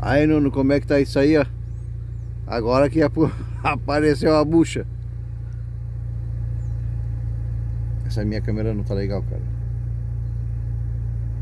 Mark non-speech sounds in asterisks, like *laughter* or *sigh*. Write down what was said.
Aí, Nuno, como é que tá isso aí, ó? Agora que *laughs* apareceu a bucha. Essa minha câmera não tá legal, cara.